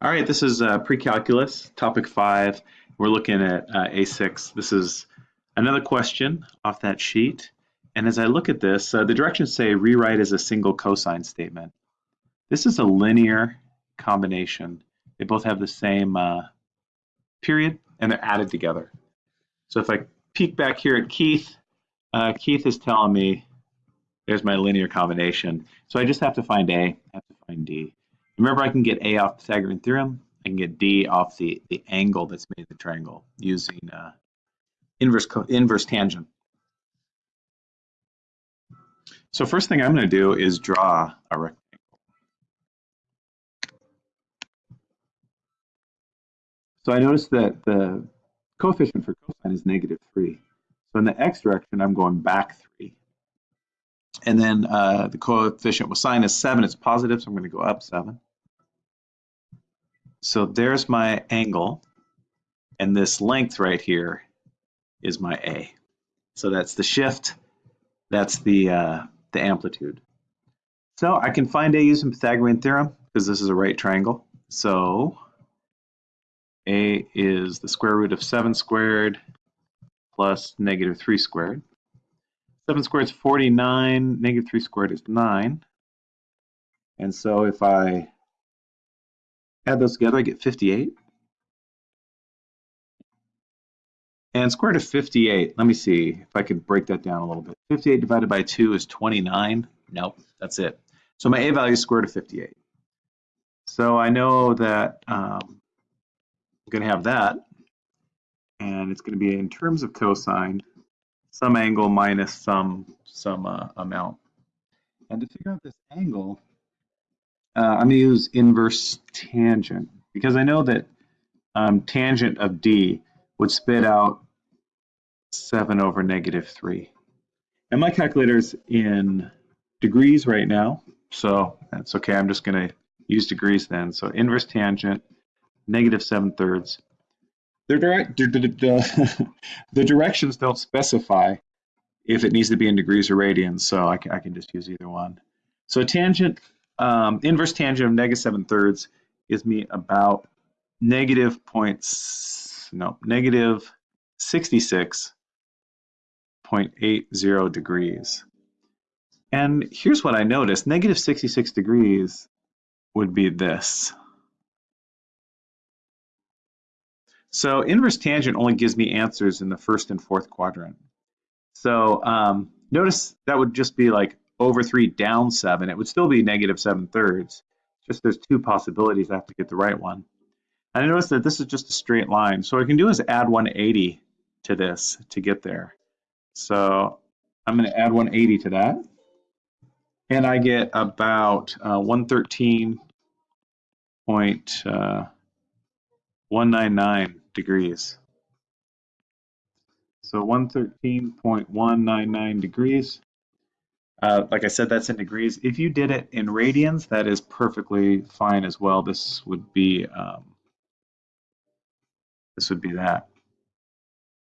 All right, this is uh, pre-calculus, topic five. We're looking at uh, A6. This is another question off that sheet. And as I look at this, uh, the directions say rewrite as a single cosine statement. This is a linear combination. They both have the same uh, period and they're added together. So if I peek back here at Keith, uh, Keith is telling me there's my linear combination. So I just have to find A, I have to find D. Remember, I can get A off Pythagorean theorem. I can get D off the, the angle that's made the triangle using uh, inverse, inverse tangent. So first thing I'm going to do is draw a rectangle. So I notice that the coefficient for cosine is negative 3. So in the x direction, I'm going back 3. And then uh, the coefficient with sine is 7. It's positive, so I'm going to go up 7. So there's my angle, and this length right here is my A. So that's the shift, that's the, uh, the amplitude. So I can find A using Pythagorean theorem because this is a right triangle. So A is the square root of 7 squared plus negative 3 squared. 7 squared is 49, negative 3 squared is 9. And so if I Add those together, I get 58. And square root of 58, let me see if I could break that down a little bit. 58 divided by 2 is 29. Nope, that's it. So my a value is square root of 58. So I know that um, I'm going to have that. And it's going to be in terms of cosine, some angle minus some, some uh, amount. And to figure out this angle, uh, I'm going to use inverse tangent because I know that um, tangent of d would spit out 7 over negative 3. And my calculator's in degrees right now, so that's okay. I'm just going to use degrees then. So inverse tangent, negative 7 thirds. Direct, the directions don't specify if it needs to be in degrees or radians, so I can, I can just use either one. So tangent um, inverse tangent of negative 7 thirds gives me about negative points, no, negative 66.80 degrees. And here's what I noticed, negative 66 degrees would be this. So inverse tangent only gives me answers in the first and fourth quadrant. So um, notice that would just be like over 3 down 7, it would still be negative 7 thirds. Just there's two possibilities. I have to get the right one. And I notice that this is just a straight line. So what I can do is add 180 to this to get there. So I'm going to add 180 to that. And I get about uh, 113.199 uh, degrees. So 113.199 degrees. Uh, like I said, that's in degrees. If you did it in radians, that is perfectly fine as well. This would be um, this would be that.